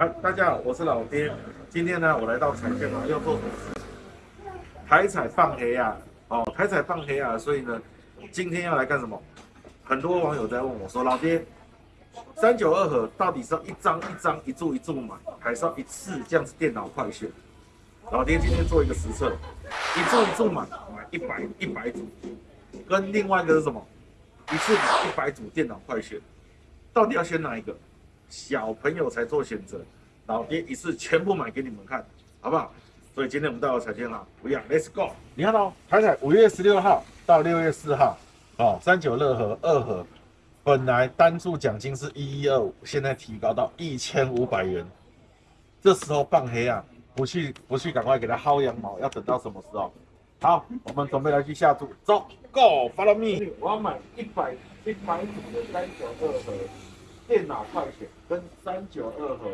嗨，大家好，我是老爹。今天呢，我来到彩券啊，要做什么事？台彩放黑啊，哦，台彩放黑啊，所以呢，今天要来干什么？很多网友在问我说，老爹，三九二盒到底是要一张一张、一注一注买，还是要一次这样子电脑快选？老爹今天做一个实测，一注一注买，买一百一百组，跟另外一个是什么？一次买一百组电脑快选，到底要选哪一个？小朋友才做选择，老爹一次全部买给你们看，好不好？所以今天我们到了彩券行，不要，Let's go！你看到台彩五月十六号到六月四号，哦，三九乐和二和，本来单注奖金是一一二五，现在提高到一千五百元。这时候放黑啊，不去不去，赶快给他薅羊毛，要等到什么时候？好，我们准备来去下注，走，Go，Follow me！我要买一百一百组的三九二盒。电脑快选跟三九二和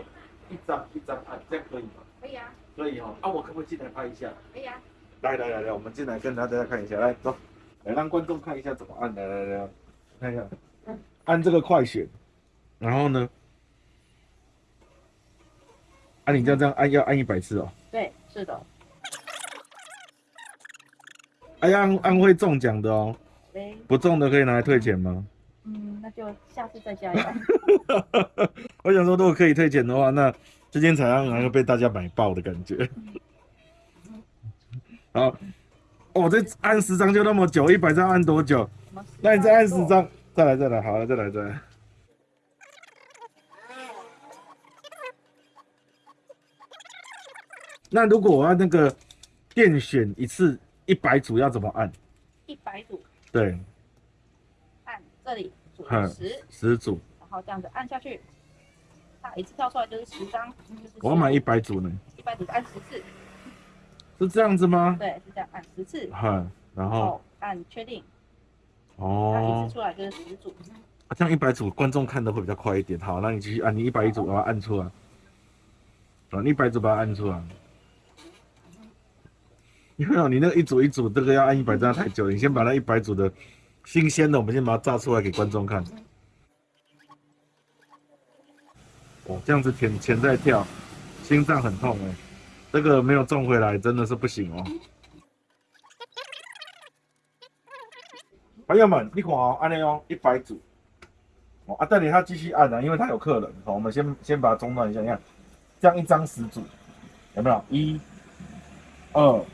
一张一张按，这样可以吗？可以啊，可以哈。啊，我可不可以进来拍一下？可以啊。来来来来，我们进来跟大家看一下，来走，来让观众看一下怎么按。来来来，看一下，按这个快选，然后呢，啊，你这样这样按，要按一百次哦。对，是的。哎呀，按按会中奖的哦。不中的可以拿来退钱吗？那就下次再加油。我想说，如果可以退钱的话，那这间彩券会被大家买爆的感觉。好，哦，这按十张就那么久，一百张按多久？那你再按十张，再来再来，好了，再来再来。那如果我要那个电选一次一百组，要怎么按？一百组。对。按这里。十十组，然后这样子按下去，它一次跳出来就是十张。我要买一百组呢。一百组按十次，是这样子吗？对，是这样按十次。哈，然后按确定。哦。它一次出来就是十组。啊，这样一百组观众看的会比较快一点。好，那你继续按，你一百一组把它按出来。啊，一百组把它按出来。因为你那个一组一组这个要按一百张太久，你先把那一百组的。新鲜的，我们先把它炸出来给观众看。哦，这样子钱钱在跳，心脏很痛哎，这个没有中回来真的是不行哦。朋友们，你看哦，按那哦，一百组。哦啊，等你他继续按啊，因为他有客人。好，我们先先把它中断一下，你看，这样一张十组，有没有？一、二、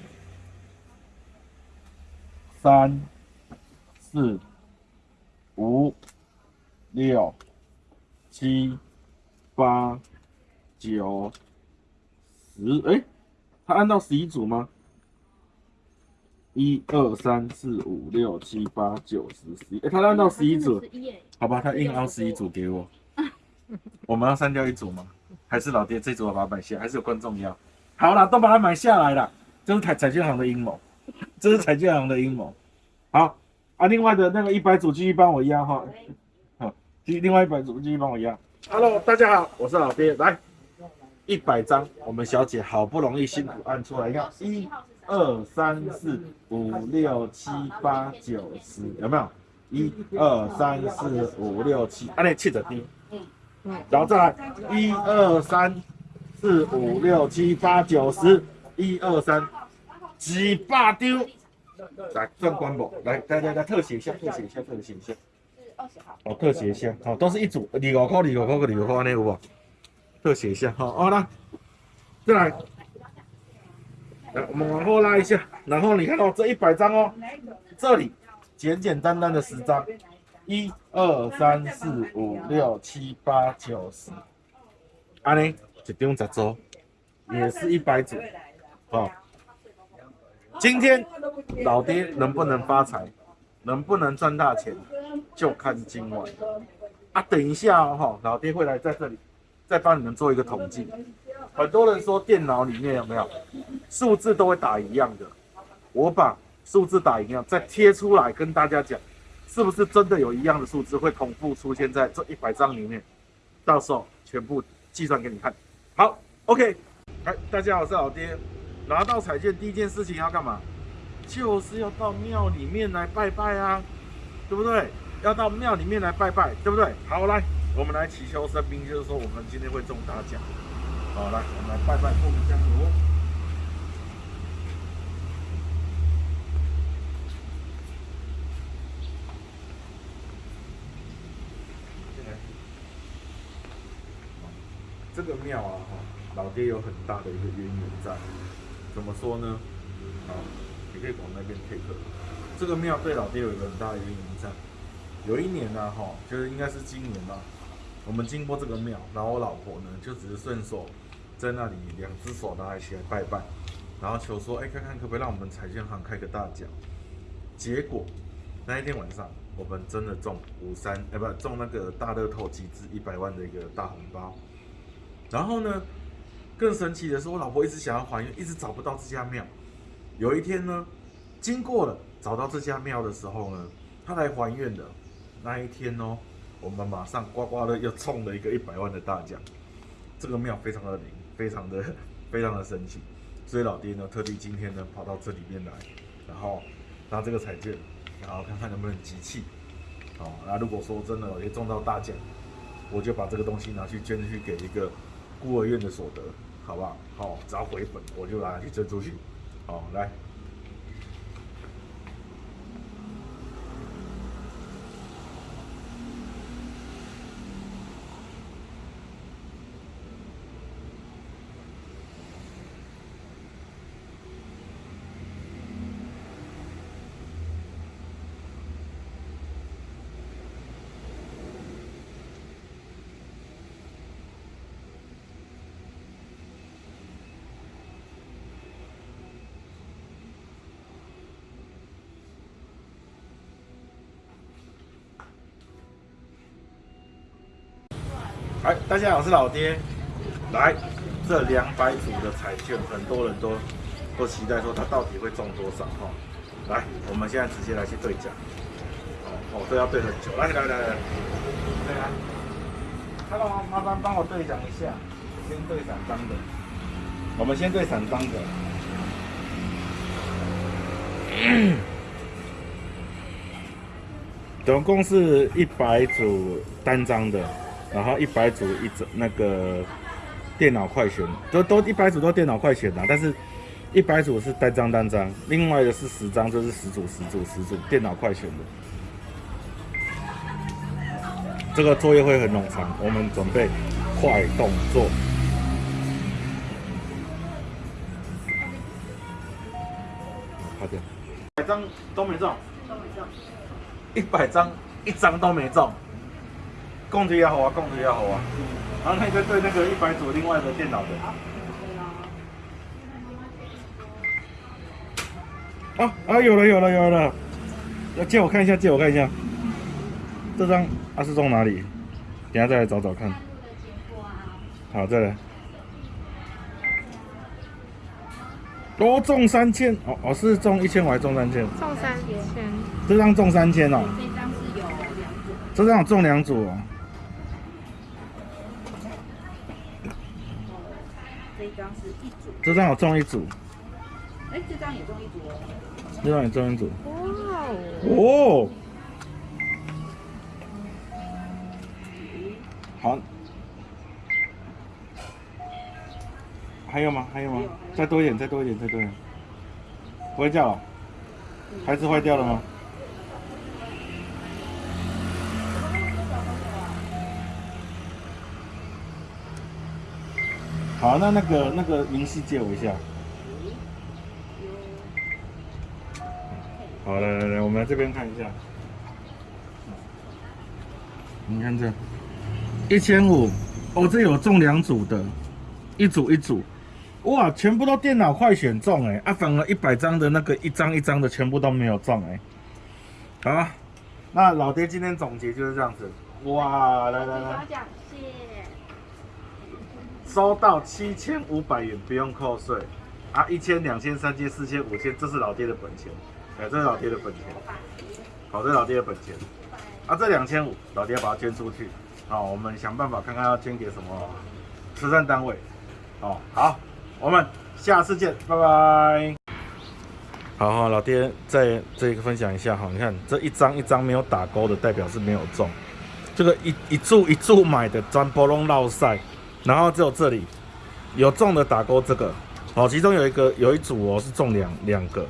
三。四、五、六、七、八、九、十，哎，他按到十一组吗？一二三四五六七八九十十一，哎，他按到十一组，好吧，他硬凹十一组给我。我们要删掉一组吗？还是老爹这组我把它买下？还是有观众要？好了，都把它买下来了。这是彩彩券行的阴谋，这是彩券行的阴谋。好。啊，另外的那个一百组继续帮我压哈，好，继续另外一百组继续帮我压。Hello，大家好，我是老爹，来一百张，我们小姐好不容易辛苦按出来，你看一、二、三、四、五、六、七、八、九、十，有没有？一、二、三、四、五、六、七，按那七着滴，嗯嗯，然后再来一、二、三、四、五、六、七、八、九、十，一、二、三，几把丢。来转关不？来，来来来，特写一下，特写一下，特写一下。是二十号。哦，特写一下，好，都是一组，二五块，二五块个二五块，那有不？特写一下，好，好来，再来，来，我们往后拉一下，然后你看到这一百张哦，这里简简单单的十张，一二三四五六七八九十，安尼一张十组，也是一百组，好。今天老爹能不能发财，能不能赚大钱，就看今晚啊！等一下哦，老爹会来在这里，再帮你们做一个统计。很多人说电脑里面有没有数字都会打一样的，我把数字打一样再贴出来跟大家讲，是不是真的有一样的数字会同步出现在这一百张里面？到时候全部计算给你看。好，OK，来，大家好，我是老爹。拿到彩券第一件事情要干嘛？就是要到庙里面来拜拜啊，对不对？要到庙里面来拜拜，对不对？好，来，我们来祈求神明，就是说我们今天会中大奖。好，来，我们来拜拜过明香炉。这个庙啊，老爹有很大的一个渊源在。怎么说呢？啊，你可以往那边 take。这个庙对老爹有一个很大的渊源在。有一年呢，哈，就是应该是今年吧，我们经过这个庙，然后我老婆呢就只是顺手在那里两只手拿起来拜拜，然后求说，哎，看看可不可以让我们彩券行开个大奖。结果那一天晚上，我们真的中五三，哎，不中那个大乐透集资一百万的一个大红包。然后呢，更神奇的是，我老婆一直想要还愿，一直找不到这家庙。有一天呢，经过了找到这家庙的时候呢，她来还愿的那一天哦，我们马上刮刮乐又中了一个一百万的大奖。这个庙非常的灵，非常的非常的神奇，所以老爹呢特地今天呢跑到这里面来，然后拿这个彩券，然后看看能不能集气。好，那如果说真的老爹中到大奖，我就把这个东西拿去捐去给一个。孤儿院的所得，好不好？好，只要回本，我就拿去捐出去。好，来。哎，大家好，我是老爹。来，这两百组的彩券，很多人都都期待说它到底会中多少哈。来，我们现在直接来去兑奖。哦，都要兑很久。来来来来，对啊。他帮麻烦帮我兑奖一下，先兑散张的。我们先兑散张的。总共是一百组单张的。然后一百组一整那个电脑快选，都都一百组都电脑快选的，但是一百组是单张单张，另外的是十张，就是十组十组十组电脑快选的。这个作业会很冗长，我们准备快动作。好的，一百张都没中，都没中，一百张一张都没中。供体也好啊，供体也好啊。然后那个对那个一百组另外的电脑的。啊啊，有了有了有了！要借我看一下，借我看一下。这张啊是中哪里？等下再来找找看。好，再来。多中三千哦哦，是中一千还是中三千？中三千。这张中三千哦。这张是有两组。这张中两组哦。这张是一组，这张我中一组，哎，这张也中一组哦，这张也中一组，哇哦，好，还有吗？还有吗？再多一点，再多一点，再多一点，不会叫了，孩子坏掉了吗？好，那那个那个明细借我一下。好，来来来，我们来这边看一下。你看这，一千五，哦，这有中两组的，一组一组，哇，全部都电脑快选中哎，啊，反而一百张的那个一张一张的全部都没有中哎。好，那老爹今天总结就是这样子，哇，来来来。收到七千五百元，不用扣税啊！一千、两千、三千、四千、五千，这是老爹的本钱，哎，这是老爹的本钱，好，这是老爹的本钱啊！这两千五，老爹要把它捐出去，好，我们想办法看看要捐给什么慈善单位，哦，好，我们下次见，拜拜。好好，老爹再这个分享一下哈，你看这一张一张没有打勾的，代表是没有中，这个一一注一注买的，专波龙绕赛。然后只有这里，有中的打勾这个，哦，其中有一个有一组哦是中两两个，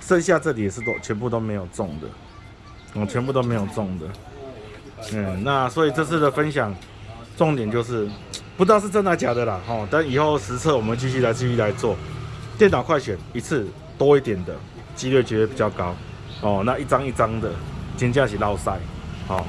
剩下这里也是都全部都没有中的，哦，全部都没有中的。嗯，那所以这次的分享重点就是不知道是真的假的啦，哦，但以后实测我们继续来继续来做。电脑快选一次多一点的几率绝对比较高，哦，那一张一张的金价起捞赛，好、